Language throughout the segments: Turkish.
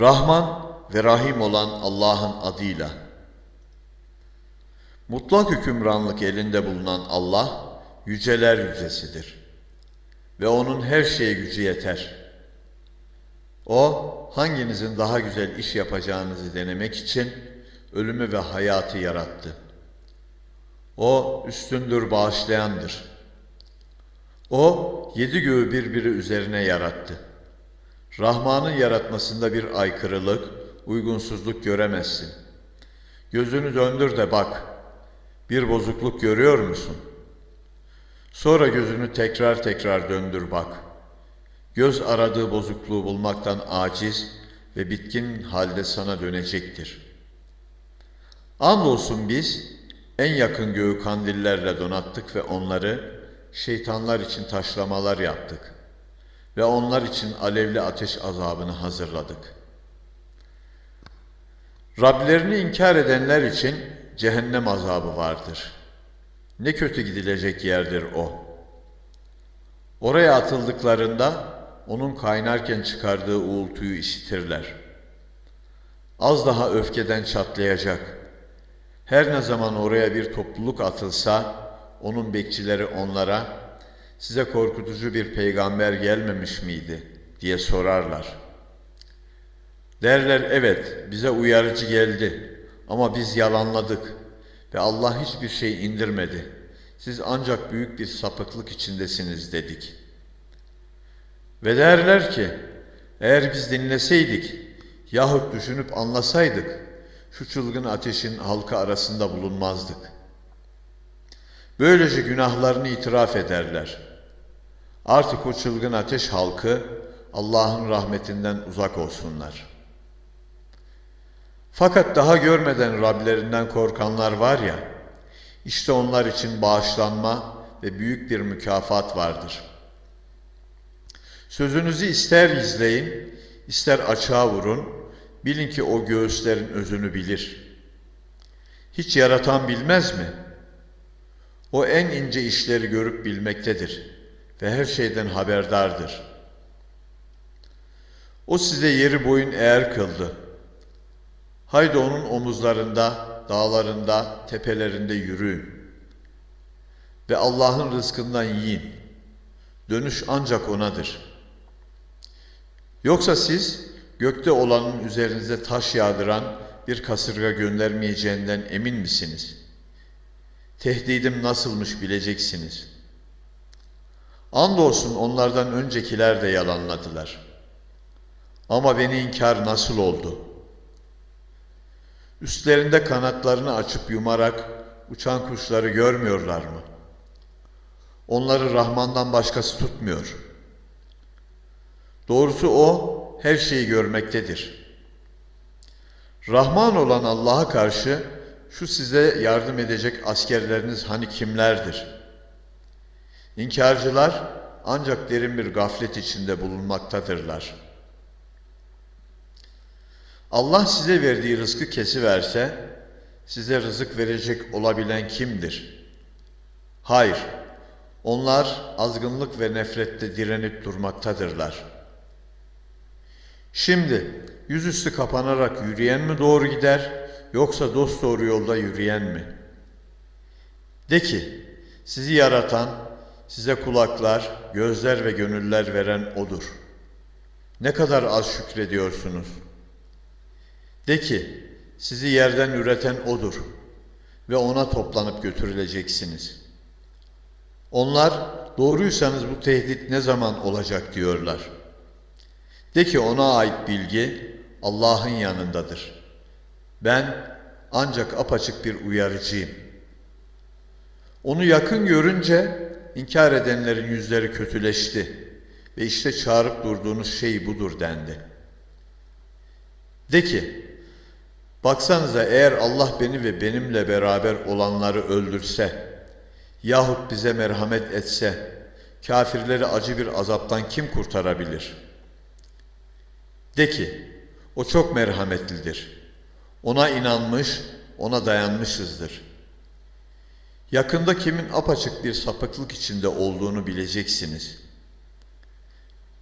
Rahman ve Rahim olan Allah'ın adıyla. Mutlak hükümranlık elinde bulunan Allah, yüceler yücesidir. Ve O'nun her şeye gücü yeter. O, hanginizin daha güzel iş yapacağınızı denemek için ölümü ve hayatı yarattı. O, üstündür, bağışlayandır. O, yedi göğü birbiri üzerine yarattı. Rahman'ın yaratmasında bir aykırılık, uygunsuzluk göremezsin. Gözünü döndür de bak. Bir bozukluk görüyor musun? Sonra gözünü tekrar tekrar döndür bak. Göz aradığı bozukluğu bulmaktan aciz ve bitkin halde sana dönecektir. Andolsun biz en yakın göğü kandillerle donattık ve onları şeytanlar için taşlamalar yaptık ve onlar için alevli ateş azabını hazırladık. Rablerini inkar edenler için cehennem azabı vardır. Ne kötü gidilecek yerdir o. Oraya atıldıklarında onun kaynarken çıkardığı uğultuyu işitirler. Az daha öfkeden çatlayacak. Her ne zaman oraya bir topluluk atılsa, onun bekçileri onlara, size korkutucu bir peygamber gelmemiş miydi diye sorarlar. Derler evet bize uyarıcı geldi ama biz yalanladık ve Allah hiçbir şey indirmedi. Siz ancak büyük bir sapıklık içindesiniz dedik. Ve derler ki eğer biz dinleseydik yahut düşünüp anlasaydık şu çılgın ateşin halka arasında bulunmazdık. Böylece günahlarını itiraf ederler. Artık o çılgın ateş halkı Allah'ın rahmetinden uzak olsunlar. Fakat daha görmeden Rablerinden korkanlar var ya, işte onlar için bağışlanma ve büyük bir mükafat vardır. Sözünüzü ister izleyin, ister açığa vurun, bilin ki o göğüslerin özünü bilir. Hiç yaratan bilmez mi? O en ince işleri görüp bilmektedir ve her şeyden haberdardır. O size yeri boyun eğer kıldı. Haydi onun omuzlarında, dağlarında, tepelerinde yürüyün. Ve Allah'ın rızkından yiyin. Dönüş ancak O'nadır. Yoksa siz gökte olanın üzerinize taş yağdıran bir kasırga göndermeyeceğinden emin misiniz? Tehdidim nasılmış bileceksiniz. Andolsun onlardan öncekiler de yalanladılar. Ama beni inkar nasıl oldu?'' Üstlerinde kanatlarını açıp yumarak uçan kuşları görmüyorlar mı? Onları Rahman'dan başkası tutmuyor. Doğrusu O her şeyi görmektedir. Rahman olan Allah'a karşı şu size yardım edecek askerleriniz hani kimlerdir? İnkarcılar ancak derin bir gaflet içinde bulunmaktadırlar.'' Allah size verdiği rızkı kesiverse, size rızık verecek olabilen kimdir? Hayır, onlar azgınlık ve nefrette direnip durmaktadırlar. Şimdi yüzüstü kapanarak yürüyen mi doğru gider, yoksa dost doğru yolda yürüyen mi? De ki, sizi yaratan, size kulaklar, gözler ve gönüller veren O'dur. Ne kadar az şükrediyorsunuz.'' De ki, sizi yerden üreten O'dur ve O'na toplanıp götürüleceksiniz. Onlar, doğruysanız bu tehdit ne zaman olacak diyorlar. De ki ona ait bilgi Allah'ın yanındadır. Ben ancak apaçık bir uyarıcıyım. Onu yakın görünce inkar edenlerin yüzleri kötüleşti ve işte çağırıp durduğunuz şey budur dendi. De ki, Baksanıza eğer Allah beni ve benimle beraber olanları öldürse yahut bize merhamet etse kafirleri acı bir azaptan kim kurtarabilir? De ki o çok merhametlidir. Ona inanmış, ona dayanmışızdır. Yakında kimin apaçık bir sapıklık içinde olduğunu bileceksiniz.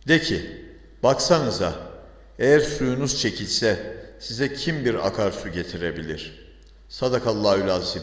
De ki, baksanıza Eğer suyunuz çekilse size kim bir akarsu getirebilir? Sadakallahül azim.